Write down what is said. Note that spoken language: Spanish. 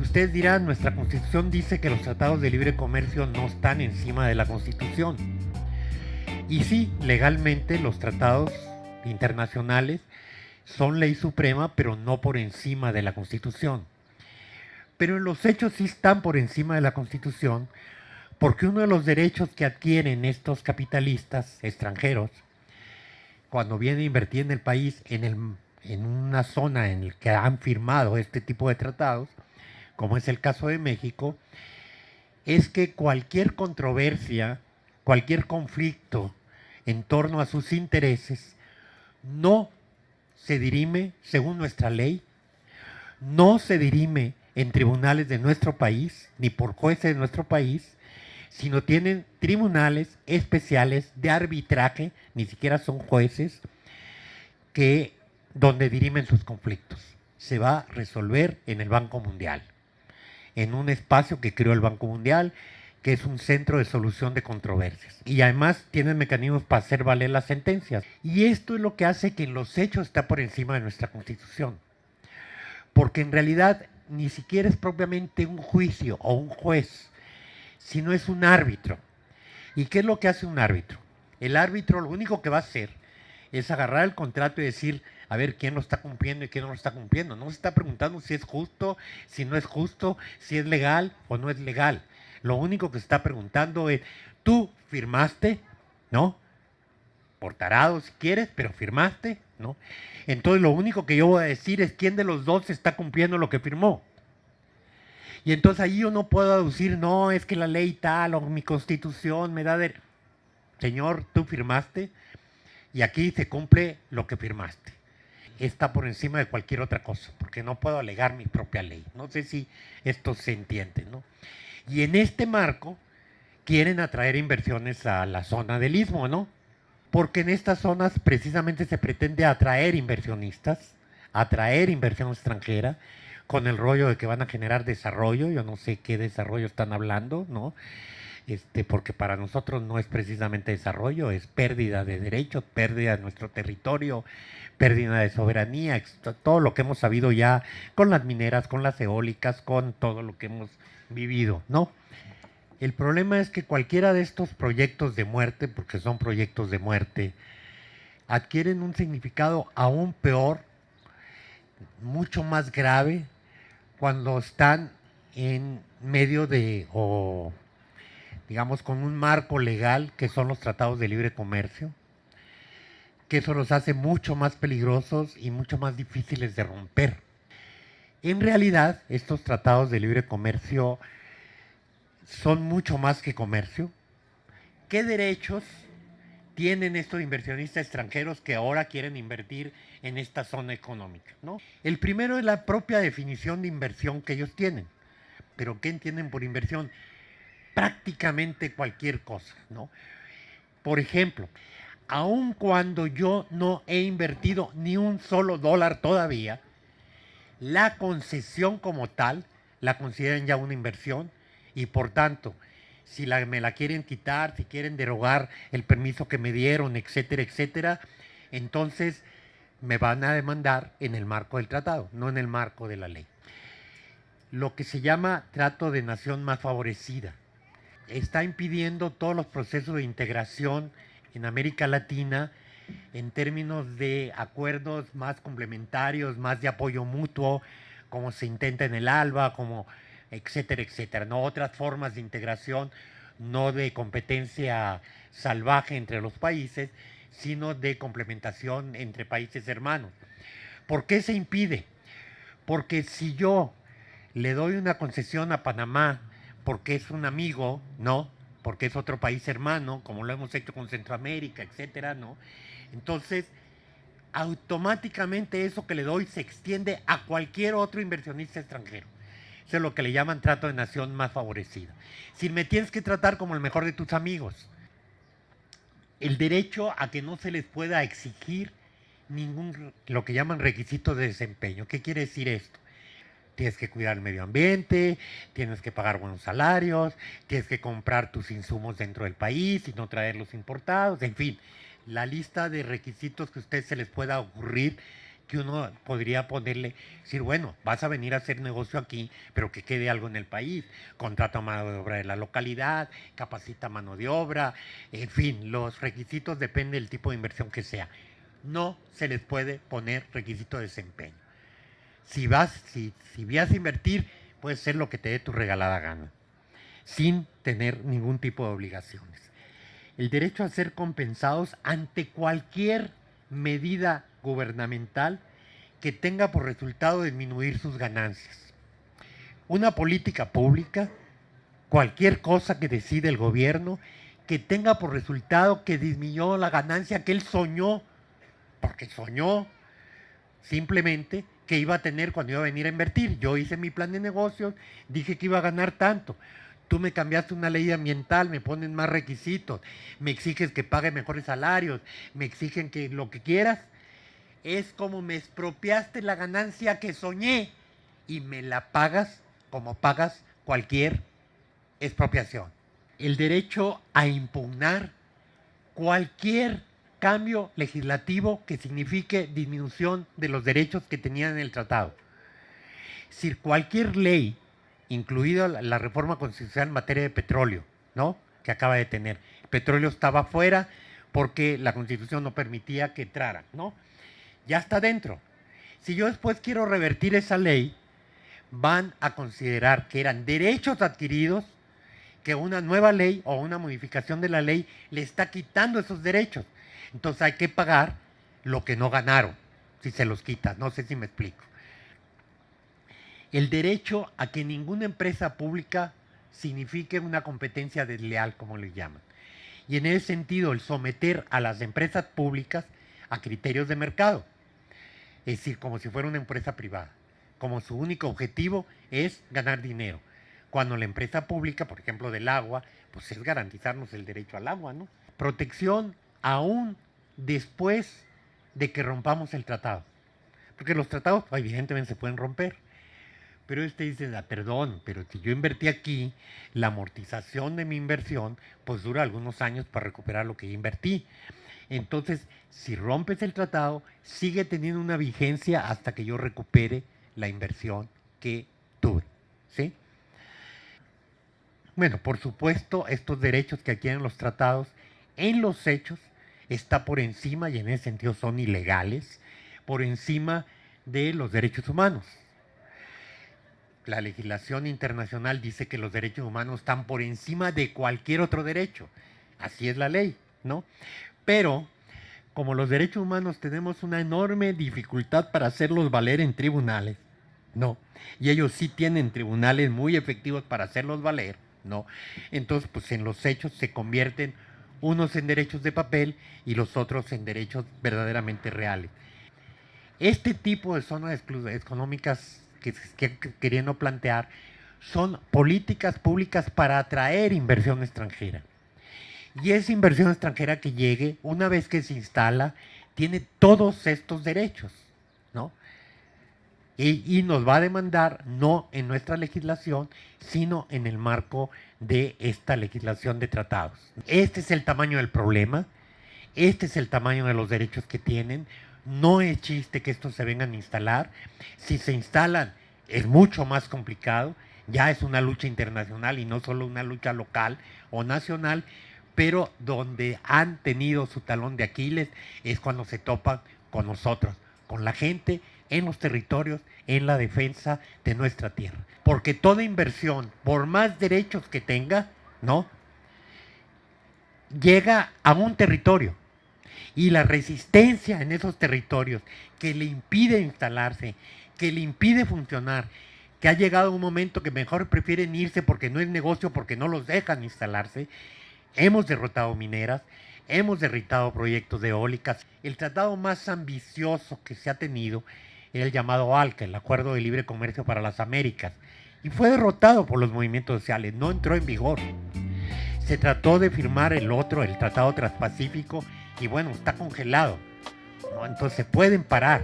Ustedes dirán, nuestra constitución dice que los tratados de libre comercio no están encima de la constitución. Y sí, legalmente los tratados internacionales son ley suprema, pero no por encima de la constitución. Pero en los hechos sí están por encima de la constitución, porque uno de los derechos que adquieren estos capitalistas extranjeros, cuando vienen a invertir en el país, en, el, en una zona en la que han firmado este tipo de tratados, como es el caso de México, es que cualquier controversia, cualquier conflicto en torno a sus intereses, no se dirime según nuestra ley, no se dirime en tribunales de nuestro país, ni por jueces de nuestro país, sino tienen tribunales especiales de arbitraje, ni siquiera son jueces, que donde dirimen sus conflictos. Se va a resolver en el Banco Mundial, en un espacio que creó el Banco Mundial, que es un centro de solución de controversias. Y además tienen mecanismos para hacer valer las sentencias. Y esto es lo que hace que en los hechos está por encima de nuestra constitución. Porque en realidad ni siquiera es propiamente un juicio o un juez sino es un árbitro. ¿Y qué es lo que hace un árbitro? El árbitro lo único que va a hacer es agarrar el contrato y decir, a ver quién lo está cumpliendo y quién no lo está cumpliendo. No se está preguntando si es justo, si no es justo, si es legal o no es legal. Lo único que se está preguntando es, tú firmaste, ¿no? Por tarado si quieres, pero firmaste, ¿no? Entonces lo único que yo voy a decir es quién de los dos está cumpliendo lo que firmó. Y entonces ahí yo no puedo aducir, no, es que la ley tal o mi constitución me da de... Señor, tú firmaste y aquí se cumple lo que firmaste. Está por encima de cualquier otra cosa, porque no puedo alegar mi propia ley. No sé si esto se entiende, ¿no? Y en este marco quieren atraer inversiones a la zona del istmo, ¿no? Porque en estas zonas precisamente se pretende atraer inversionistas, atraer inversión extranjera, con el rollo de que van a generar desarrollo, yo no sé qué desarrollo están hablando, ¿no? Este, porque para nosotros no es precisamente desarrollo, es pérdida de derechos, pérdida de nuestro territorio, pérdida de soberanía, todo lo que hemos sabido ya con las mineras, con las eólicas, con todo lo que hemos vivido, ¿no? El problema es que cualquiera de estos proyectos de muerte, porque son proyectos de muerte, adquieren un significado aún peor, mucho más grave, cuando están en medio de, digamos, con un marco legal que son los tratados de libre comercio, que eso los hace mucho más peligrosos y mucho más difíciles de romper. En realidad, estos tratados de libre comercio son mucho más que comercio. ¿Qué derechos tienen estos inversionistas extranjeros que ahora quieren invertir en esta zona económica. ¿no? El primero es la propia definición de inversión que ellos tienen. Pero ¿qué entienden por inversión? Prácticamente cualquier cosa. ¿no? Por ejemplo, aun cuando yo no he invertido ni un solo dólar todavía, la concesión como tal la consideran ya una inversión y por tanto si me la quieren quitar, si quieren derogar el permiso que me dieron, etcétera, etcétera, entonces me van a demandar en el marco del tratado, no en el marco de la ley. Lo que se llama trato de nación más favorecida está impidiendo todos los procesos de integración en América Latina en términos de acuerdos más complementarios, más de apoyo mutuo, como se intenta en el ALBA, como etcétera, etcétera. No otras formas de integración, no de competencia salvaje entre los países, sino de complementación entre países hermanos. ¿Por qué se impide? Porque si yo le doy una concesión a Panamá porque es un amigo, ¿no? Porque es otro país hermano, como lo hemos hecho con Centroamérica, etcétera, ¿no? Entonces, automáticamente eso que le doy se extiende a cualquier otro inversionista extranjero. Eso es lo que le llaman trato de nación más favorecida. Si me tienes que tratar como el mejor de tus amigos. El derecho a que no se les pueda exigir ningún, lo que llaman requisito de desempeño. ¿Qué quiere decir esto? Tienes que cuidar el medio ambiente, tienes que pagar buenos salarios, tienes que comprar tus insumos dentro del país y no traerlos importados, en fin, la lista de requisitos que a ustedes se les pueda ocurrir que uno podría ponerle, decir, bueno, vas a venir a hacer negocio aquí, pero que quede algo en el país, contrata mano de obra de la localidad, capacita mano de obra, en fin, los requisitos dependen del tipo de inversión que sea. No se les puede poner requisito de desempeño. Si vas, si, si a invertir, puedes ser lo que te dé tu regalada gana, sin tener ningún tipo de obligaciones. El derecho a ser compensados ante cualquier medida gubernamental que tenga por resultado disminuir sus ganancias. Una política pública, cualquier cosa que decide el gobierno, que tenga por resultado que disminuyó la ganancia que él soñó, porque soñó simplemente que iba a tener cuando iba a venir a invertir. Yo hice mi plan de negocios, dije que iba a ganar tanto. Tú me cambiaste una ley ambiental, me ponen más requisitos, me exiges que pague mejores salarios, me exigen que lo que quieras es como me expropiaste la ganancia que soñé y me la pagas como pagas cualquier expropiación. El derecho a impugnar cualquier cambio legislativo que signifique disminución de los derechos que tenían en el tratado. Si cualquier ley, incluida la reforma constitucional en materia de petróleo, ¿no? que acaba de tener, petróleo estaba fuera porque la constitución no permitía que entrara, ¿no? ya está dentro. Si yo después quiero revertir esa ley, van a considerar que eran derechos adquiridos, que una nueva ley o una modificación de la ley le está quitando esos derechos. Entonces hay que pagar lo que no ganaron, si se los quita. No sé si me explico. El derecho a que ninguna empresa pública signifique una competencia desleal, como le llaman. Y en ese sentido, el someter a las empresas públicas a criterios de mercado es decir, como si fuera una empresa privada, como su único objetivo es ganar dinero. Cuando la empresa pública, por ejemplo del agua, pues es garantizarnos el derecho al agua, ¿no? Protección aún después de que rompamos el tratado. Porque los tratados pues, evidentemente se pueden romper. Pero este dice, ah, perdón, pero si yo invertí aquí, la amortización de mi inversión, pues dura algunos años para recuperar lo que invertí. Entonces, si rompes el tratado, sigue teniendo una vigencia hasta que yo recupere la inversión que tuve. ¿sí? Bueno, por supuesto, estos derechos que adquieren los tratados, en los hechos, está por encima, y en ese sentido son ilegales, por encima de los derechos humanos. La legislación internacional dice que los derechos humanos están por encima de cualquier otro derecho. Así es la ley, ¿no? Pero, como los derechos humanos tenemos una enorme dificultad para hacerlos valer en tribunales, no. Y ellos sí tienen tribunales muy efectivos para hacerlos valer, no. Entonces, pues en los hechos se convierten unos en derechos de papel y los otros en derechos verdaderamente reales. Este tipo de zonas económicas que, que queriendo plantear son políticas públicas para atraer inversión extranjera. Y esa inversión extranjera que llegue, una vez que se instala, tiene todos estos derechos, ¿no? Y, nos va a demandar no en nuestra legislación, sino en el marco de esta legislación de tratados. Este es el tamaño del problema, este es el tamaño de los derechos que tienen, no es chiste que estos se vengan a instalar, si se instalan es mucho más complicado, ya es una lucha internacional y no solo una lucha local o nacional, pero donde han tenido su talón de Aquiles es cuando se topan con nosotros, con la gente en los territorios, en la defensa de nuestra tierra. Porque toda inversión, por más derechos que tenga, ¿no? Llega a un territorio. Y la resistencia en esos territorios que le impide instalarse, que le impide funcionar, que ha llegado un momento que mejor prefieren irse porque no es negocio, porque no los dejan instalarse, Hemos derrotado mineras, hemos derrotado proyectos de eólicas. El tratado más ambicioso que se ha tenido era el llamado ALCA, el Acuerdo de Libre Comercio para las Américas, y fue derrotado por los movimientos sociales, no entró en vigor. Se trató de firmar el otro, el Tratado Transpacífico, y bueno, está congelado. Entonces pueden parar,